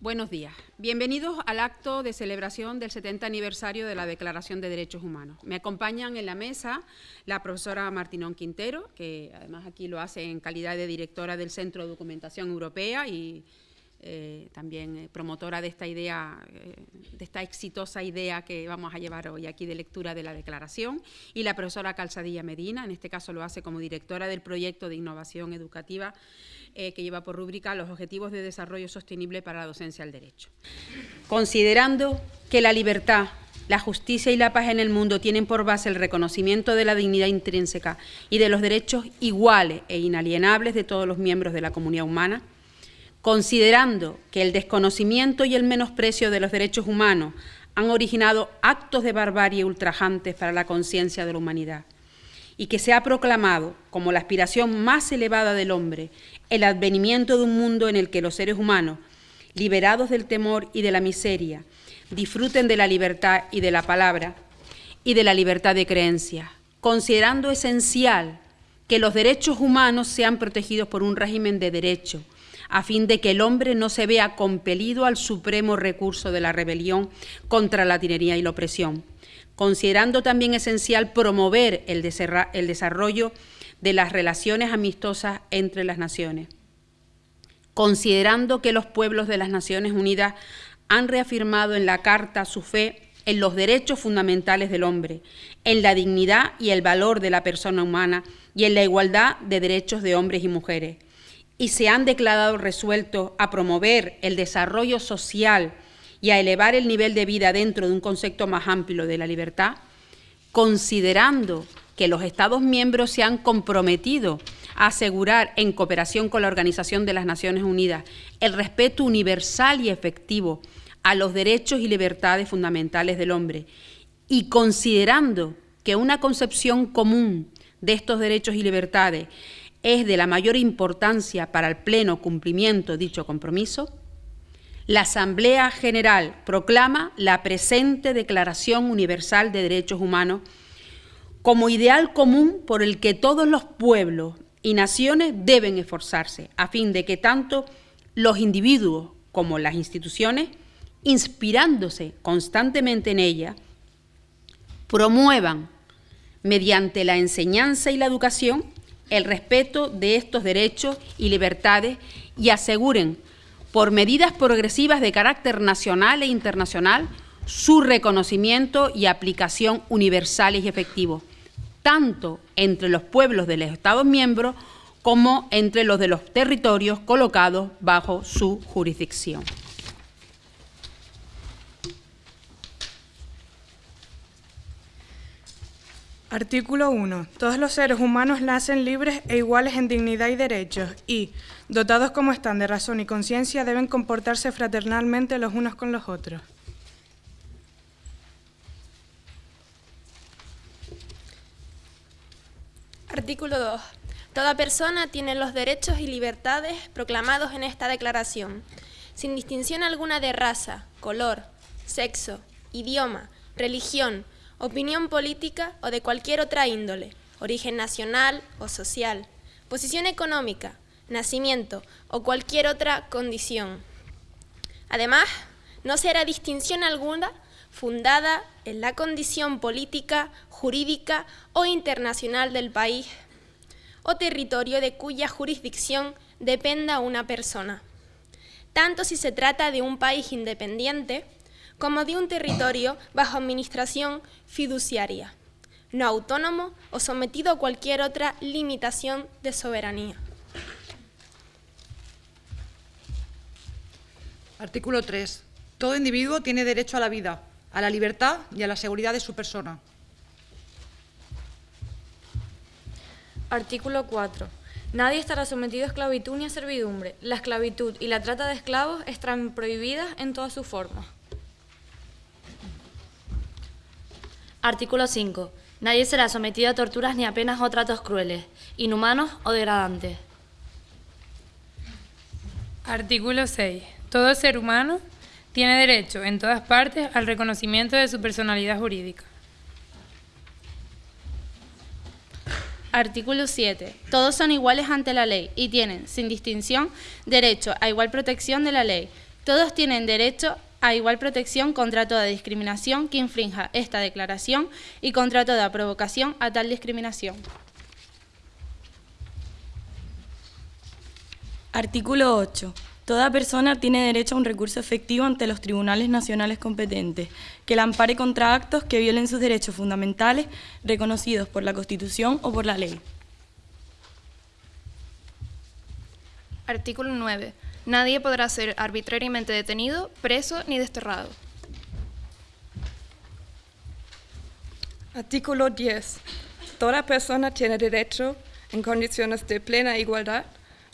Buenos días. Bienvenidos al acto de celebración del 70 aniversario de la Declaración de Derechos Humanos. Me acompañan en la mesa la profesora Martinón Quintero, que además aquí lo hace en calidad de directora del Centro de Documentación Europea y eh, también eh, promotora de esta idea, eh, de esta exitosa idea que vamos a llevar hoy aquí de lectura de la declaración, y la profesora Calzadilla Medina, en este caso lo hace como directora del proyecto de innovación educativa que lleva por rúbrica los Objetivos de Desarrollo Sostenible para la Docencia al Derecho. Considerando que la libertad, la justicia y la paz en el mundo tienen por base el reconocimiento de la dignidad intrínseca y de los derechos iguales e inalienables de todos los miembros de la comunidad humana, considerando que el desconocimiento y el menosprecio de los derechos humanos han originado actos de barbarie ultrajantes para la conciencia de la humanidad y que se ha proclamado como la aspiración más elevada del hombre el advenimiento de un mundo en el que los seres humanos, liberados del temor y de la miseria, disfruten de la libertad y de la palabra y de la libertad de creencia, considerando esencial que los derechos humanos sean protegidos por un régimen de derecho, a fin de que el hombre no se vea compelido al supremo recurso de la rebelión contra la tinería y la opresión, considerando también esencial promover el, desarrollo de las relaciones amistosas entre las naciones, considerando que los pueblos de las Naciones Unidas han reafirmado en la Carta su fe en los derechos fundamentales del hombre, en la dignidad y el valor de la persona humana y en la igualdad de derechos de hombres y mujeres, y se han declarado resueltos a promover el desarrollo social y a elevar el nivel de vida dentro de un concepto más amplio de la libertad, considerando que los Estados miembros se han comprometido a asegurar, en cooperación con la Organización de las Naciones Unidas, el respeto universal y efectivo a los derechos y libertades fundamentales del hombre, y considerando que una concepción común de estos derechos y libertades es de la mayor importancia para el pleno cumplimiento dicho compromiso, la Asamblea General proclama la presente Declaración Universal de Derechos Humanos como ideal común por el que todos los pueblos y naciones deben esforzarse, a fin de que tanto los individuos como las instituciones, inspirándose constantemente en ella, promuevan mediante la enseñanza y la educación el respeto de estos derechos y libertades y aseguren, por medidas progresivas de carácter nacional e internacional, su reconocimiento y aplicación universales y efectivos, tanto entre los pueblos de los Estados miembros como entre los de los territorios colocados bajo su jurisdicción. Artículo 1. Todos los seres humanos nacen libres e iguales en dignidad y derechos y, dotados como están de razón y conciencia, deben comportarse fraternalmente los unos con los otros. Artículo 2. Toda persona tiene los derechos y libertades proclamados en esta declaración, sin distinción alguna de raza, color, sexo, idioma, religión, opinión política o de cualquier otra índole, origen nacional o social, posición económica, nacimiento o cualquier otra condición. Además, no será distinción alguna fundada en la condición política, jurídica o internacional del país o territorio de cuya jurisdicción dependa una persona, tanto si se trata de un país independiente como de un territorio bajo administración fiduciaria, no autónomo o sometido a cualquier otra limitación de soberanía. Artículo 3. Todo individuo tiene derecho a la vida, a la libertad y a la seguridad de su persona. Artículo 4. Nadie estará sometido a esclavitud ni a servidumbre. La esclavitud y la trata de esclavos están prohibidas en todas sus formas. Artículo 5. Nadie será sometido a torturas ni a penas o tratos crueles, inhumanos o degradantes. Artículo 6. Todo ser humano tiene derecho en todas partes al reconocimiento de su personalidad jurídica. Artículo 7. Todos son iguales ante la ley y tienen, sin distinción, derecho a igual protección de la ley. Todos tienen derecho a igual protección contra toda discriminación que infrinja esta declaración y contra toda provocación a tal discriminación. Artículo 8. Toda persona tiene derecho a un recurso efectivo ante los tribunales nacionales competentes, que la ampare contra actos que violen sus derechos fundamentales reconocidos por la Constitución o por la ley. Artículo 9. Nadie podrá ser arbitrariamente detenido, preso ni desterrado. Artículo 10. Toda persona tiene derecho, en condiciones de plena igualdad,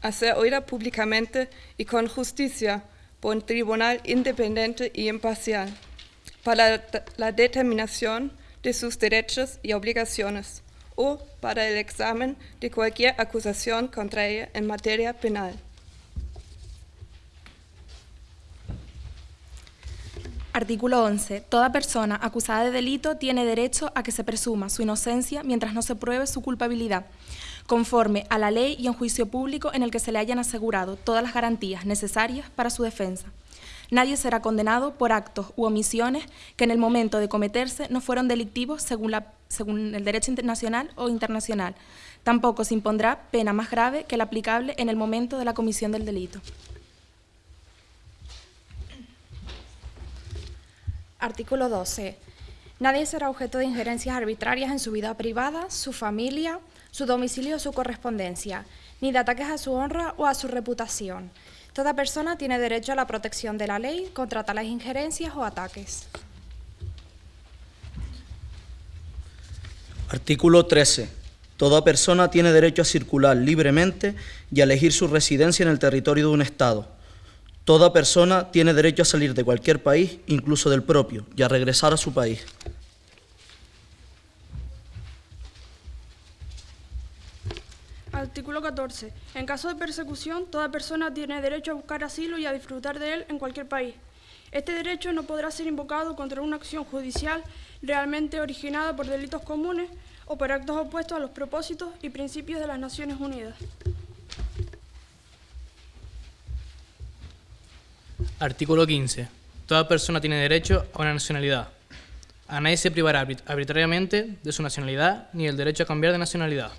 a ser oída públicamente y con justicia por un tribunal independiente y imparcial para la determinación de sus derechos y obligaciones o para el examen de cualquier acusación contra ella en materia penal. Artículo 11. Toda persona acusada de delito tiene derecho a que se presuma su inocencia mientras no se pruebe su culpabilidad, conforme a la ley y en juicio público en el que se le hayan asegurado todas las garantías necesarias para su defensa. Nadie será condenado por actos u omisiones que en el momento de cometerse no fueron delictivos según, según el derecho internacional o internacional. Tampoco se impondrá pena más grave que la aplicable en el momento de la comisión del delito. Artículo 12. Nadie será objeto de injerencias arbitrarias en su vida privada, su familia, su domicilio o su correspondencia, ni de ataques a su honra o a su reputación. Toda persona tiene derecho a la protección de la ley contra tales injerencias o ataques. Artículo 13. Toda persona tiene derecho a circular libremente y a elegir su residencia en el territorio de un Estado Toda persona tiene derecho a salir de cualquier país, incluso del propio, y a regresar a su país. Artículo 14. En caso de persecución, toda persona tiene derecho a buscar asilo y a disfrutar de él en cualquier país. Este derecho no podrá ser invocado contra una acción judicial realmente originada por delitos comunes o por actos opuestos a los propósitos y principios de las Naciones Unidas. Artículo 15. Toda persona tiene derecho a una nacionalidad. A nadie se privará arbitrariamente de su nacionalidad ni el derecho a cambiar de nacionalidad.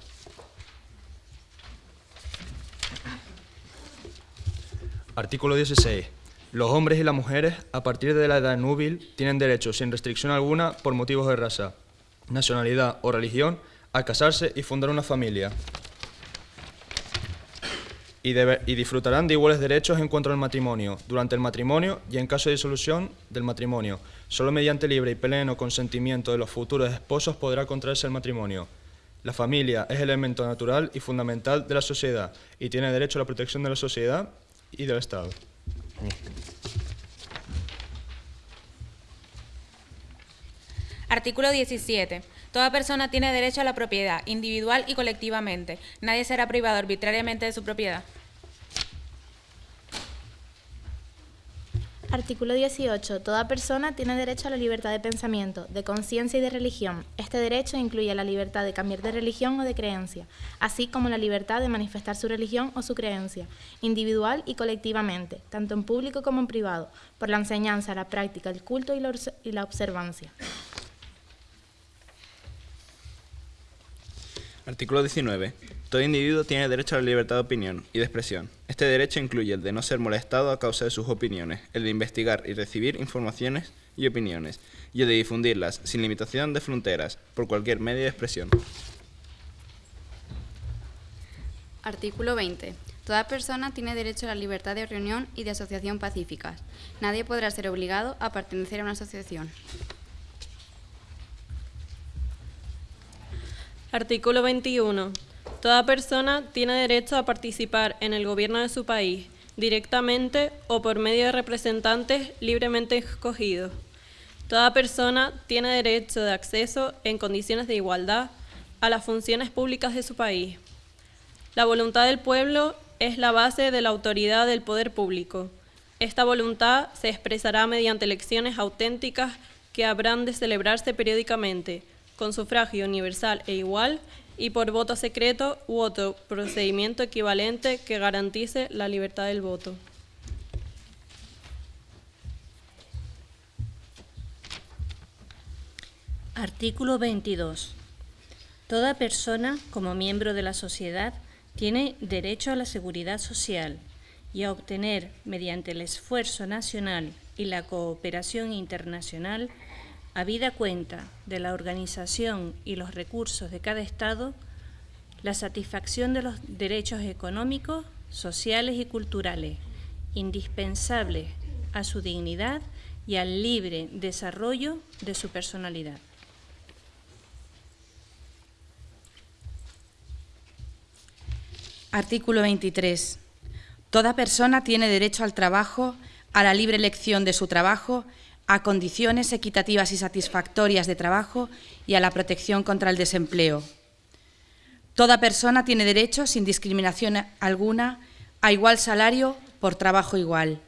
Artículo 16. Los hombres y las mujeres, a partir de la edad núbil, tienen derecho, sin restricción alguna, por motivos de raza, nacionalidad o religión, a casarse y fundar una familia y, disfrutarán de iguales derechos en cuanto al matrimonio, durante el matrimonio y en caso de disolución del matrimonio. Solo mediante libre y pleno consentimiento de los futuros esposos podrá contraerse el matrimonio. La familia es el elemento natural y fundamental de la sociedad y tiene derecho a la protección de la sociedad y del Estado. Artículo 17. Toda persona tiene derecho a la propiedad, individual y colectivamente. Nadie será privado arbitrariamente de su propiedad. Artículo 18. Toda persona tiene derecho a la libertad de pensamiento, de conciencia y de religión. Este derecho incluye la libertad de cambiar de religión o de creencia, así como la libertad de manifestar su religión o su creencia, individual y colectivamente, tanto en público como en privado, por la enseñanza, la práctica, el culto y la observancia. Artículo 19. Todo individuo tiene derecho a la libertad de opinión y de expresión. Este derecho incluye el de no ser molestado a causa de sus opiniones, el de investigar y recibir informaciones y opiniones, y el de difundirlas sin limitación de fronteras por cualquier medio de expresión. Artículo 20. Toda persona tiene derecho a la libertad de reunión y de asociación pacíficas. Nadie podrá ser obligado a pertenecer a una asociación. Artículo 21. Toda persona tiene derecho a participar en el gobierno de su país, directamente o por medio de representantes libremente escogidos. Toda persona tiene derecho de acceso en condiciones de igualdad a las funciones públicas de su país. La voluntad del pueblo es la base de la autoridad del poder público. Esta voluntad se expresará mediante elecciones auténticas que habrán de celebrarse periódicamente con sufragio universal e igual y por voto secreto u otro procedimiento equivalente que garantice la libertad del voto. Artículo 22. Toda persona, como miembro de la sociedad, tiene derecho a la seguridad social y a obtener, mediante el esfuerzo nacional y la cooperación internacional, habida cuenta de la organización y los recursos de cada Estado, la satisfacción de los derechos económicos, sociales y culturales, indispensables a su dignidad y al libre desarrollo de su personalidad. Artículo 23. Toda persona tiene derecho al trabajo, a la libre elección de su trabajo, a condiciones equitativas y satisfactorias de trabajo y a la protección contra el desempleo. Toda persona tiene derecho, sin discriminación alguna, a igual salario por trabajo igual.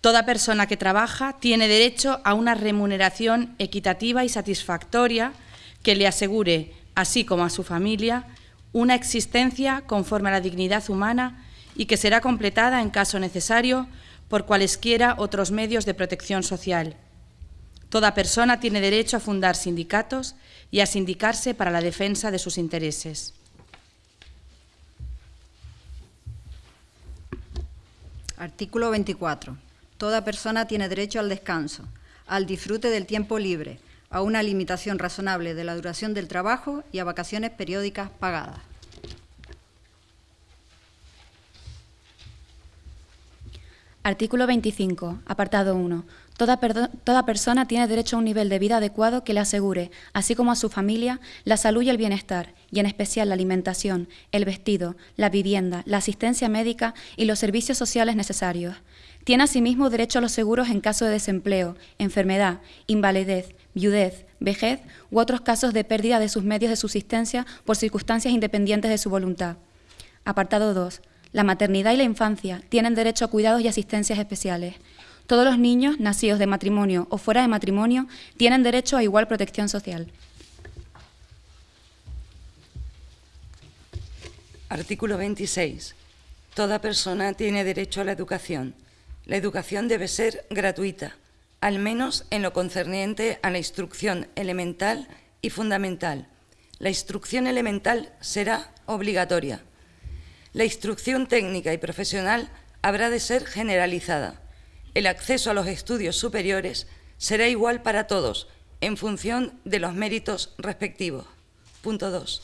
Toda persona que trabaja tiene derecho a una remuneración equitativa y satisfactoria que le asegure, así como a su familia, una existencia conforme a la dignidad humana y que será completada, en caso necesario, por cualesquiera otros medios de protección social. Toda persona tiene derecho a fundar sindicatos y a sindicarse para la defensa de sus intereses. Artículo 24. Toda persona tiene derecho al descanso, al disfrute del tiempo libre, a una limitación razonable de la duración del trabajo y a vacaciones periódicas pagadas. Artículo 25, apartado 1. Toda, persona tiene derecho a un nivel de vida adecuado que le asegure, así como a su familia, la salud y el bienestar, y en especial la alimentación, el vestido, la vivienda, la asistencia médica y los servicios sociales necesarios. Tiene asimismo derecho a los seguros en caso de desempleo, enfermedad, invalidez, viudez, vejez u otros casos de pérdida de sus medios de subsistencia por circunstancias independientes de su voluntad. Apartado 2. La maternidad y la infancia tienen derecho a cuidados y asistencias especiales. Todos los niños nacidos de matrimonio o fuera de matrimonio tienen derecho a igual protección social. Artículo 26. Toda persona tiene derecho a la educación. La educación debe ser gratuita al menos en lo concerniente a la instrucción elemental y fundamental. La instrucción elemental será obligatoria. La instrucción técnica y profesional habrá de ser generalizada. El acceso a los estudios superiores será igual para todos, en función de los méritos respectivos. Punto 2.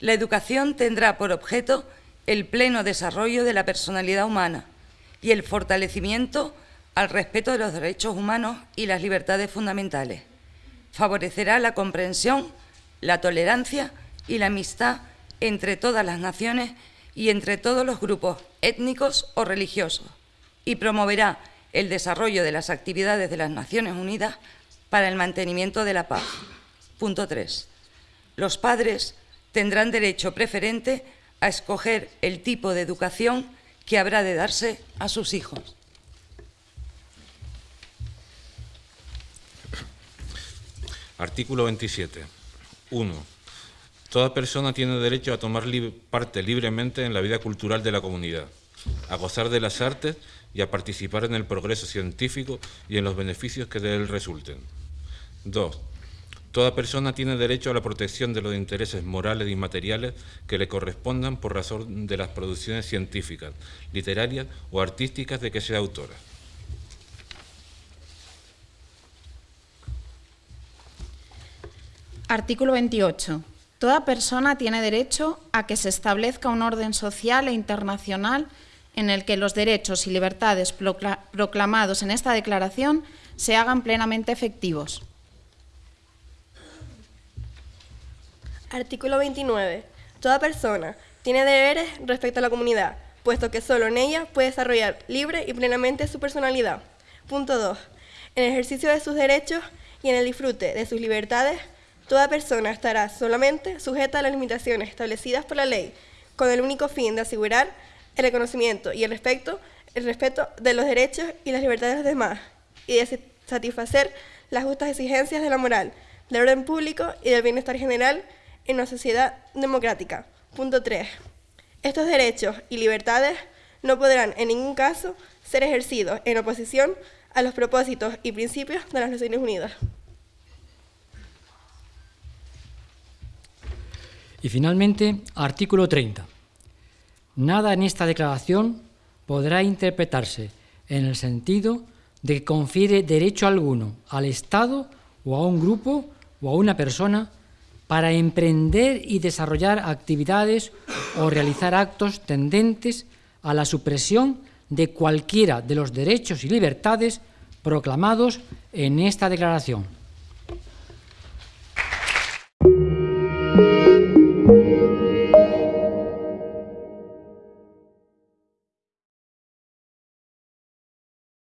La educación tendrá por objeto el pleno desarrollo de la personalidad humana y el fortalecimiento al respeto de los derechos humanos y las libertades fundamentales. Favorecerá la comprensión, la tolerancia y la amistad entre todas las naciones y entre todos los grupos étnicos o religiosos y promoverá el desarrollo de las actividades de las Naciones Unidas para el mantenimiento de la paz. Punto 3. Los padres tendrán derecho preferente a escoger el tipo de educación que habrá de darse a sus hijos. Artículo 27. 1. Toda persona tiene derecho a tomar parte libremente en la vida cultural de la comunidad, a gozar de las artes y a participar en el progreso científico y en los beneficios que de él resulten. 2. Toda persona tiene derecho a la protección de los intereses morales y materiales que le correspondan por razón de las producciones científicas, literarias o artísticas de que sea autora. Artículo 28. Toda persona tiene derecho a que se establezca un orden social e internacional en el que los derechos y libertades proclamados en esta declaración se hagan plenamente efectivos. Artículo 29. Toda persona tiene deberes respecto a la comunidad, puesto que solo en ella puede desarrollar libre y plenamente su personalidad. Punto 2. En el ejercicio de sus derechos y en el disfrute de sus libertades, Toda persona estará solamente sujeta a las limitaciones establecidas por la ley, con el único fin de asegurar el reconocimiento y el respeto, el respeto de los derechos y las libertades de los demás, y de satisfacer las justas exigencias de la moral, del orden público y del bienestar general en una sociedad democrática. Punto 3. Estos derechos y libertades no podrán en ningún caso ser ejercidos en oposición a los propósitos y principios de las Naciones Unidas. Y finalmente, artículo 30. Nada en esta declaración podrá interpretarse en el sentido de que confiere derecho alguno al Estado o a un grupo o a una persona para emprender y desarrollar actividades o realizar actos tendentes a la supresión de cualquiera de los derechos y libertades proclamados en esta declaración.